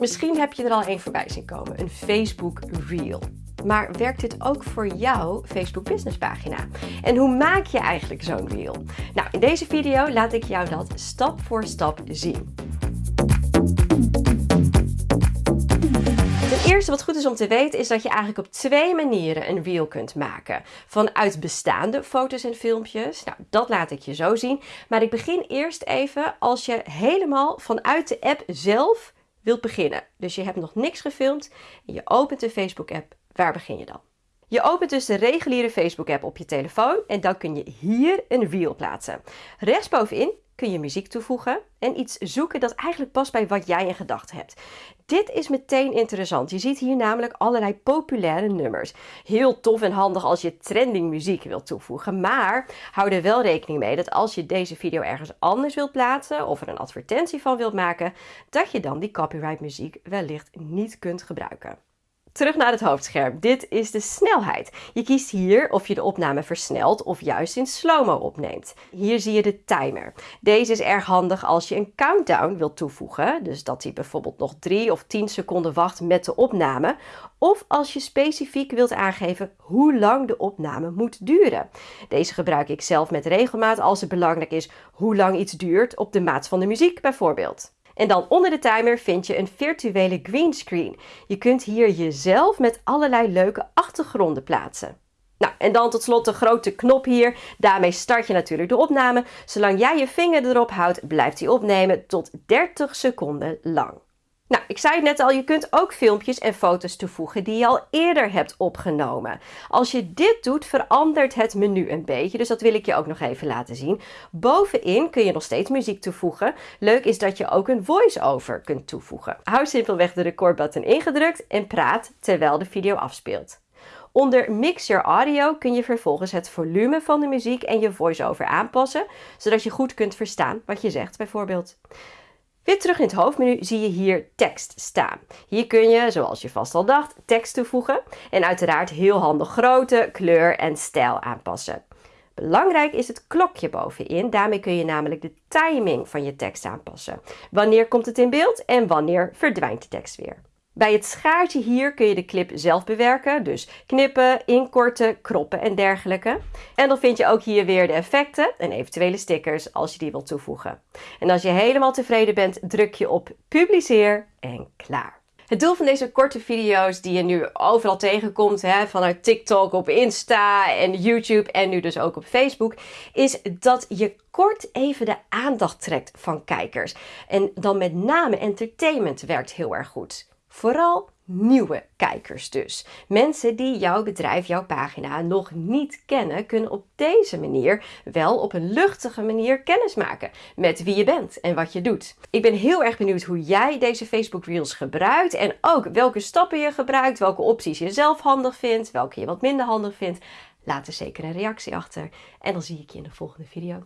Misschien heb je er al één voorbij zien komen, een Facebook Reel. Maar werkt dit ook voor jouw Facebook Business pagina? En hoe maak je eigenlijk zo'n reel? Nou, in deze video laat ik jou dat stap voor stap zien. Ten eerste wat goed is om te weten is dat je eigenlijk op twee manieren een reel kunt maken. Vanuit bestaande foto's en filmpjes. Nou, dat laat ik je zo zien. Maar ik begin eerst even als je helemaal vanuit de app zelf wilt beginnen. Dus je hebt nog niks gefilmd en je opent de Facebook app. Waar begin je dan? Je opent dus de reguliere Facebook app op je telefoon en dan kun je hier een reel plaatsen. Rechtsbovenin kun je muziek toevoegen en iets zoeken dat eigenlijk past bij wat jij in gedachten hebt. Dit is meteen interessant. Je ziet hier namelijk allerlei populaire nummers. Heel tof en handig als je trending muziek wilt toevoegen. Maar hou er wel rekening mee dat als je deze video ergens anders wilt plaatsen of er een advertentie van wilt maken, dat je dan die copyright muziek wellicht niet kunt gebruiken. Terug naar het hoofdscherm. Dit is de snelheid. Je kiest hier of je de opname versnelt of juist in slow-mo opneemt. Hier zie je de timer. Deze is erg handig als je een countdown wilt toevoegen. Dus dat hij bijvoorbeeld nog 3 of 10 seconden wacht met de opname. Of als je specifiek wilt aangeven hoe lang de opname moet duren. Deze gebruik ik zelf met regelmaat als het belangrijk is hoe lang iets duurt op de maat van de muziek bijvoorbeeld. En dan onder de timer vind je een virtuele greenscreen. Je kunt hier jezelf met allerlei leuke achtergronden plaatsen. Nou, en dan tot slot de grote knop hier. Daarmee start je natuurlijk de opname. Zolang jij je vinger erop houdt, blijft hij opnemen tot 30 seconden lang. Nou, ik zei het net al, je kunt ook filmpjes en foto's toevoegen die je al eerder hebt opgenomen. Als je dit doet, verandert het menu een beetje, dus dat wil ik je ook nog even laten zien. Bovenin kun je nog steeds muziek toevoegen. Leuk is dat je ook een voice-over kunt toevoegen. Hou simpelweg de recordbutton ingedrukt en praat terwijl de video afspeelt. Onder Mix Your Audio kun je vervolgens het volume van de muziek en je voice-over aanpassen, zodat je goed kunt verstaan wat je zegt bijvoorbeeld. Weer terug in het hoofdmenu zie je hier tekst staan. Hier kun je, zoals je vast al dacht, tekst toevoegen en uiteraard heel handig grootte, kleur en stijl aanpassen. Belangrijk is het klokje bovenin. Daarmee kun je namelijk de timing van je tekst aanpassen. Wanneer komt het in beeld en wanneer verdwijnt de tekst weer. Bij het schaartje hier kun je de clip zelf bewerken, dus knippen, inkorten, kroppen en dergelijke. En dan vind je ook hier weer de effecten en eventuele stickers als je die wilt toevoegen. En als je helemaal tevreden bent, druk je op publiceer en klaar. Het doel van deze korte video's die je nu overal tegenkomt, hè, vanuit TikTok, op Insta en YouTube en nu dus ook op Facebook, is dat je kort even de aandacht trekt van kijkers. En dan met name entertainment werkt heel erg goed. Vooral nieuwe kijkers dus. Mensen die jouw bedrijf, jouw pagina nog niet kennen, kunnen op deze manier wel op een luchtige manier kennis maken met wie je bent en wat je doet. Ik ben heel erg benieuwd hoe jij deze Facebook Reels gebruikt en ook welke stappen je gebruikt, welke opties je zelf handig vindt, welke je wat minder handig vindt. Laat er zeker een reactie achter en dan zie ik je in de volgende video.